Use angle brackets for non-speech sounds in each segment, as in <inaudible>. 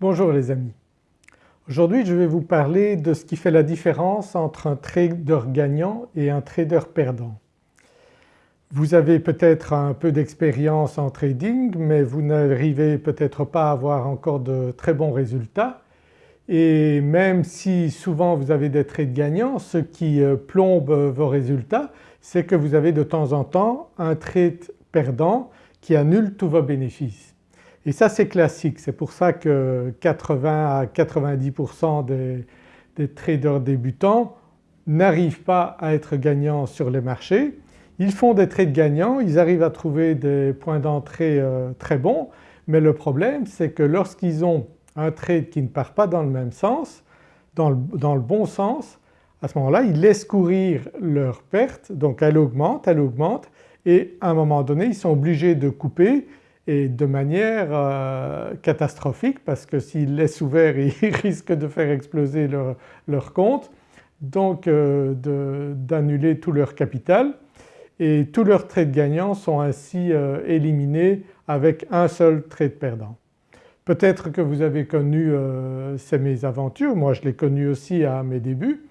Bonjour les amis. Aujourd'hui je vais vous parler de ce qui fait la différence entre un trader gagnant et un trader perdant. Vous avez peut-être un peu d'expérience en trading mais vous n'arrivez peut-être pas à avoir encore de très bons résultats et même si souvent vous avez des trades gagnants, ce qui euh, plombe vos résultats c'est que vous avez de temps en temps un trade perdant qui annule tous vos bénéfices. Et ça c'est classique, c'est pour ça que 80 à 90% des, des traders débutants n'arrivent pas à être gagnants sur les marchés. Ils font des trades gagnants, ils arrivent à trouver des points d'entrée euh, très bons. Mais le problème c'est que lorsqu'ils ont un trade qui ne part pas dans le même sens, dans le, dans le bon sens, à ce moment-là ils laissent courir leur perte. Donc elle augmente, elle augmente. Et à un moment donné ils sont obligés de couper et de manière euh, catastrophique parce que s'ils laissent ouvert <laughs> ils risquent de faire exploser leur, compte donc euh, d'annuler tout leur capital. Et tous leurs trades gagnants sont ainsi euh, éliminés avec un seul trade perdant. Peut-être que vous avez connu ces mésaventures, moi je l'ai connu aussi à mes débuts,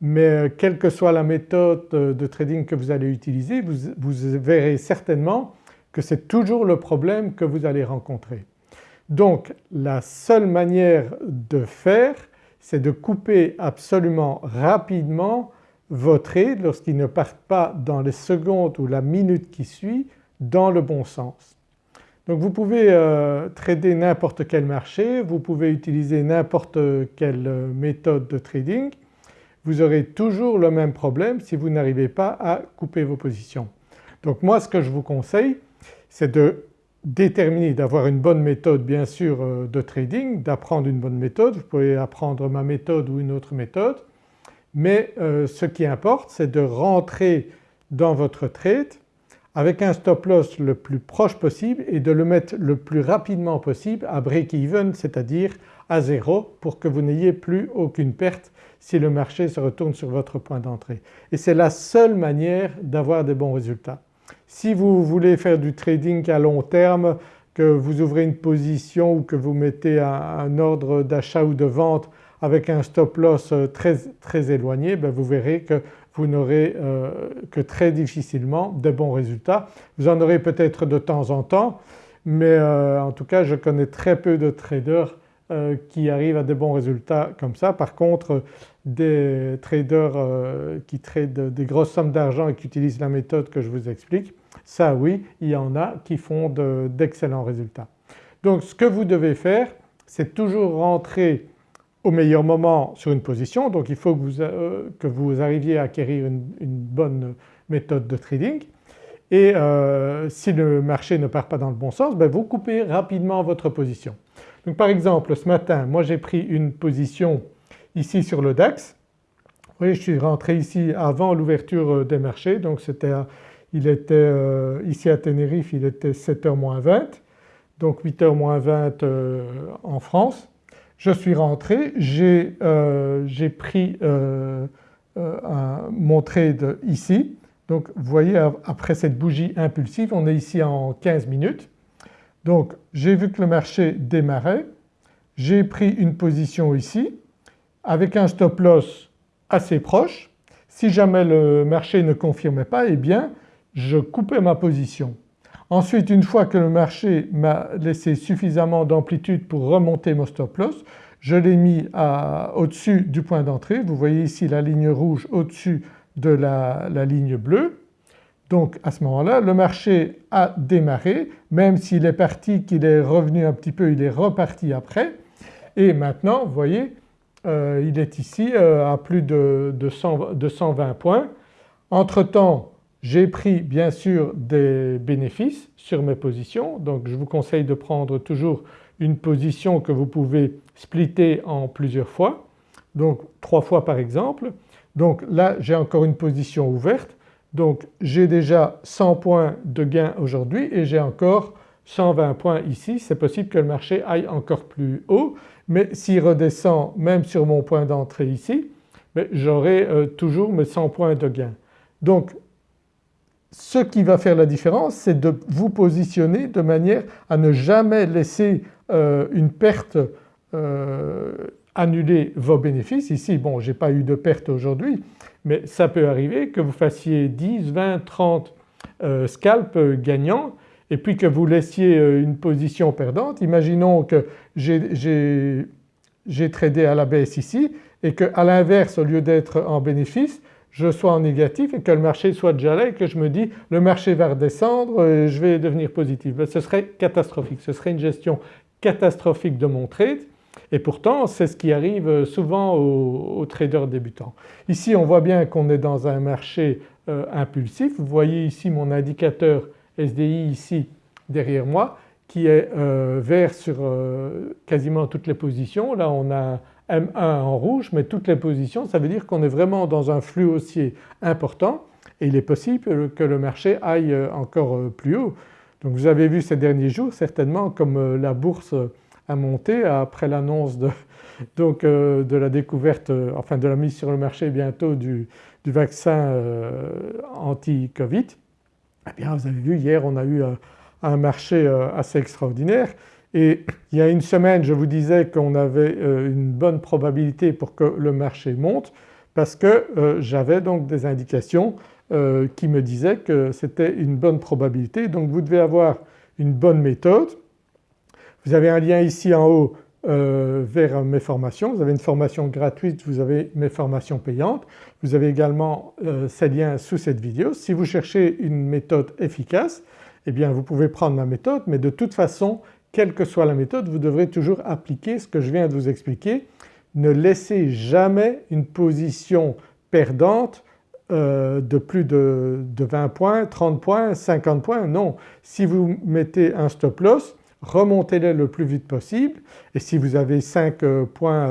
mais quelle que soit la méthode de trading que vous allez utiliser, vous, verrez certainement que c'est toujours le problème que vous allez rencontrer. Donc la seule manière de faire c'est de couper absolument rapidement vos trades lorsqu'ils ne partent pas dans les secondes ou la minute qui suit dans le bon sens. Donc vous pouvez euh, trader n'importe quel marché, vous pouvez utiliser n'importe quelle euh, méthode de trading, vous aurez toujours le même problème si vous n'arrivez pas à couper vos positions. Donc moi ce que je vous conseille c'est de déterminer, d'avoir une bonne méthode bien sûr euh, de trading, d'apprendre une bonne méthode, vous pouvez apprendre ma méthode ou une autre méthode mais ce qui importe c'est de rentrer dans votre trade avec un stop loss le plus proche possible et de le mettre le plus rapidement possible à break-even c'est-à-dire à zéro pour que vous n'ayez plus aucune perte si le marché se retourne sur votre point d'entrée. Et c'est la seule manière d'avoir des bons résultats. Si vous voulez faire du trading à long terme, que vous ouvrez une position ou que vous mettez un, ordre d'achat ou de vente avec un stop loss très, très éloigné, ben vous verrez que vous n'aurez euh, que très difficilement de bons résultats. Vous en aurez peut-être de temps en temps mais euh, en tout cas je connais très peu de traders euh, qui arrivent à des bons résultats comme ça. Par contre des traders qui tradent des grosses sommes d'argent et qui utilisent la méthode que je vous explique, ça oui il y en a qui font d'excellents résultats. Donc ce que vous devez faire c'est toujours rentrer au meilleur moment sur une position donc il faut que vous, euh, que vous arriviez à acquérir une, bonne méthode de trading et euh, si le marché ne part pas dans le bon sens ben vous coupez rapidement votre position. Donc par exemple ce matin moi j'ai pris une position ici sur le DAX, vous voyez je suis rentré ici avant l'ouverture euh, des marchés. Donc c'était il était ici à Tenerife il était 7h moins 20 donc 8h moins 20 en France. Je suis rentré, j'ai euh, pris euh, euh, mon trade ici. Donc vous voyez après cette bougie impulsive on est ici en 15 minutes. Donc j'ai vu que le marché démarrait, j'ai pris une position ici avec un stop loss assez proche. Si jamais le marché ne confirmait pas eh bien je coupais ma position. Ensuite une fois que le marché m'a laissé suffisamment d'amplitude pour remonter mon stop loss, je l'ai mis au-dessus du point d'entrée. Vous voyez ici la ligne rouge au-dessus de la, ligne bleue. Donc à ce moment-là le marché a démarré même s'il est parti, qu'il est revenu un petit peu, il est reparti après et maintenant vous voyez euh, il est ici euh, à plus de, de 120 points. Entre-temps j'ai pris bien sûr des bénéfices sur mes positions donc je vous conseille de prendre toujours une position que vous pouvez splitter en plusieurs fois, donc trois fois par exemple. Donc là j'ai encore une position ouverte donc j'ai déjà 100 points de gain aujourd'hui et j'ai encore 120 points ici. C'est possible que le marché aille encore plus haut mais s'il redescend même sur mon point d'entrée ici j'aurai euh, toujours mes 100 points de gain. Donc ce qui va faire la différence c'est de vous positionner de manière à ne jamais laisser euh, une perte annuler vos bénéfices. Ici bon j'ai pas eu de perte aujourd'hui mais ça peut arriver que vous fassiez 10, 20, 30 scalps gagnants et puis que vous laissiez une position perdante. Imaginons que j'ai tradé à la baisse ici et qu'à l'inverse au lieu d'être en bénéfice je sois en négatif et que le marché soit déjà là et que je me dis le marché va redescendre et je vais devenir positif. Ben, ce serait catastrophique, ce serait une gestion catastrophique de mon trade et pourtant c'est ce qui arrive souvent aux, traders débutants. Ici on voit bien qu'on est dans un marché euh, impulsif, vous voyez ici mon indicateur SDI ici derrière moi qui est euh, vert sur euh, quasiment toutes les positions. Là on a M1 en rouge mais toutes les positions ça veut dire qu'on est vraiment dans un flux haussier important et il est possible que le marché aille encore plus haut. Donc vous avez vu ces derniers jours certainement comme euh, la bourse a monté après l'annonce de, euh, la découverte, euh, enfin de la mise sur le marché bientôt du, vaccin anti-Covid. Eh bien vous avez vu hier on a eu un marché assez extraordinaire et il y a une semaine je vous disais qu'on avait euh, une bonne probabilité pour que le marché monte parce que euh, j'avais donc des indications euh, qui me disaient que c'était une bonne probabilité donc vous devez avoir une bonne méthode. Vous avez un lien ici en haut vers mes formations, vous avez une formation gratuite, vous avez mes formations payantes. Vous avez également ces liens sous cette vidéo. Si vous cherchez une méthode efficace eh bien vous pouvez prendre ma méthode mais de toute façon quelle que soit la méthode vous devrez toujours appliquer ce que je viens de vous expliquer. Ne laissez jamais une position perdante euh, de plus de, 20 points, 30 points, 50 points, non. Si vous mettez un stop loss remontez-le le plus vite possible et si vous avez 5 euh, points,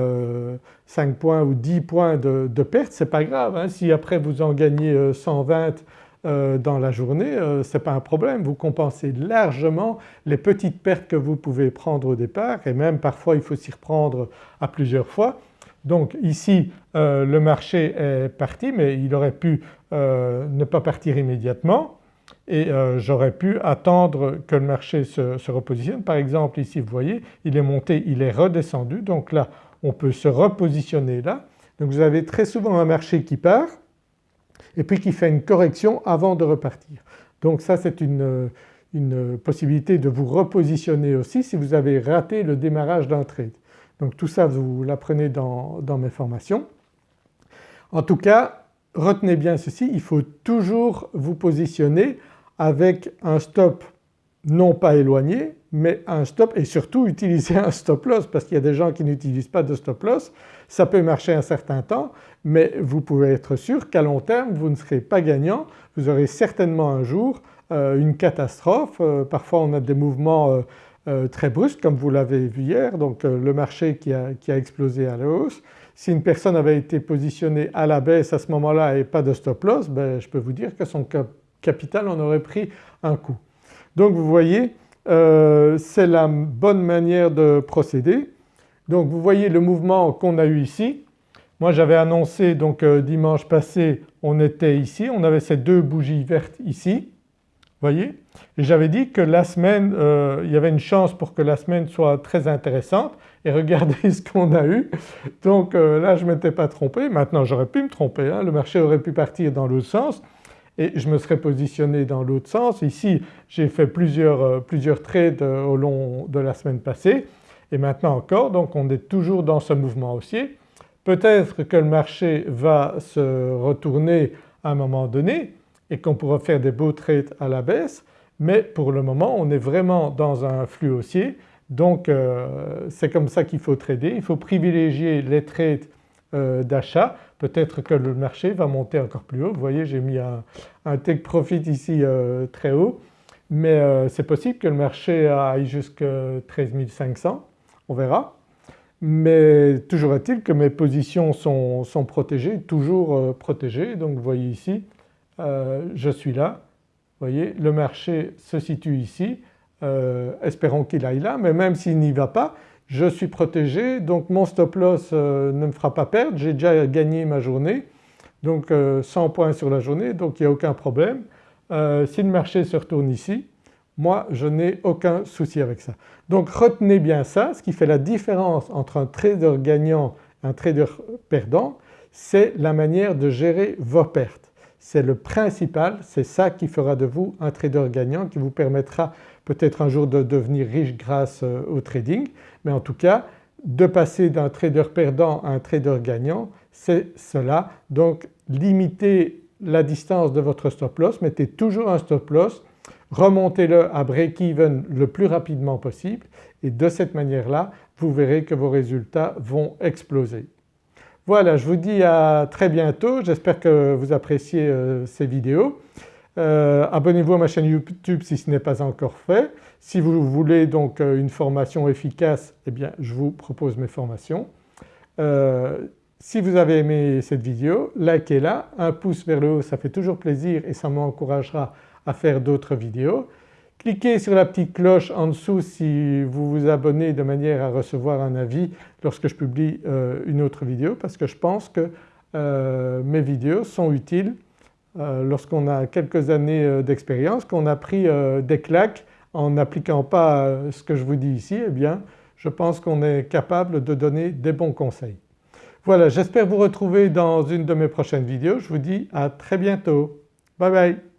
5 euh, points ou 10 points de, perte c'est pas grave. Hein. Si après vous en gagnez 120 euh, dans la journée, euh, ce n'est pas un problème, vous compensez largement les petites pertes que vous pouvez prendre au départ et même parfois il faut s'y reprendre à plusieurs fois. Donc ici euh, le marché est parti mais il aurait pu ne pas partir immédiatement et j'aurais pu attendre que le marché se, se, repositionne. Par exemple ici vous voyez il est monté, il est redescendu donc là on peut se repositionner là. Donc vous avez très souvent un marché qui part et puis qui fait une correction avant de repartir. Donc ça c'est une, possibilité de vous repositionner aussi si vous avez raté le démarrage d'un trade. Donc tout ça vous l'apprenez dans, dans mes formations. En tout cas retenez bien ceci, il faut toujours vous positionner avec un stop non pas éloigné mais un stop et surtout utiliser un stop loss parce qu'il y a des gens qui n'utilisent pas de stop loss. Ça peut marcher un certain temps mais vous pouvez être sûr qu'à long terme vous ne serez pas gagnant, vous aurez certainement un jour euh, une catastrophe. Euh, parfois on a des mouvements euh, très brusques comme vous l'avez vu hier donc le marché qui a, qui a, explosé à la hausse. Si une personne avait été positionnée à la baisse à ce moment-là et pas de stop loss ben, je peux vous dire que son capital en aurait pris un coup. Donc vous voyez euh, c'est la bonne manière de procéder. Donc vous voyez le mouvement qu'on a eu ici. Moi j'avais annoncé donc euh, dimanche passé on était ici, on avait ces deux bougies vertes ici, voyez et j'avais dit que la semaine, euh, il y avait une chance pour que la semaine soit très intéressante et regardez <laughs> ce qu'on a eu. Donc là je ne m'étais pas trompé, maintenant j'aurais pu me tromper, hein. le marché aurait pu partir dans l'autre sens et je me serais positionné dans l'autre sens. Ici j'ai fait plusieurs, euh, plusieurs trades euh, au long de la semaine passée et maintenant encore donc on est toujours dans ce mouvement haussier. Peut-être que le marché va se retourner à un moment donné et qu'on pourra faire des beaux trades à la baisse mais pour le moment on est vraiment dans un flux haussier donc euh, c'est comme ça qu'il faut trader. Il faut privilégier les trades d'achat peut-être que le marché va monter encore plus haut. Vous voyez j'ai mis un, take profit ici euh, très haut mais euh, c'est possible que le marché aille jusqu'à 13 500, on verra. Mais toujours est-il que mes positions sont, protégées, toujours euh, protégées. Donc vous voyez ici, je suis là, vous voyez le marché se situe ici, espérons qu'il aille là mais même s'il n'y va pas je suis protégé. Donc mon stop loss euh, ne me fera pas perdre, j'ai déjà gagné ma journée. Donc 100 euh, points sur la journée. Donc il n'y a aucun problème. Euh, si le marché se retourne ici, Moi je n'ai aucun souci avec ça. Donc retenez bien ça, ce qui fait la différence entre un trader gagnant et un trader perdant c'est la manière de gérer vos pertes. C'est le principal, c'est ça qui fera de vous un trader gagnant qui vous permettra peut-être un jour de devenir riche grâce euh, au trading mais en tout cas de passer d'un trader perdant à un trader gagnant c'est cela. Donc limitez la distance de votre stop loss, mettez toujours un stop loss, remontez-le à break-even le plus rapidement possible et de cette manière-là vous verrez que vos résultats vont exploser. Voilà je vous dis à très bientôt, j'espère que vous appréciez euh, ces vidéos. Euh, abonnez-vous à ma chaîne YouTube si ce n'est pas encore fait. Si vous voulez donc euh, une formation efficace eh bien je vous propose mes formations. Si vous avez aimé cette vidéo, likez-la, un pouce vers le haut ça fait toujours plaisir et ça m'encouragera à faire d'autres vidéos. Cliquez sur la petite cloche en dessous si vous vous abonnez de manière à recevoir un avis lorsque je publie euh, une autre vidéo parce que je pense que euh, mes vidéos sont utiles euh, lorsqu'on a quelques années d'expérience, qu'on a pris des claques en n'appliquant pas ce que je vous dis ici, eh bien je pense qu'on est capable de donner des bons conseils. Voilà j'espère vous retrouver dans une de mes prochaines vidéos, je vous dis à très bientôt. Bye bye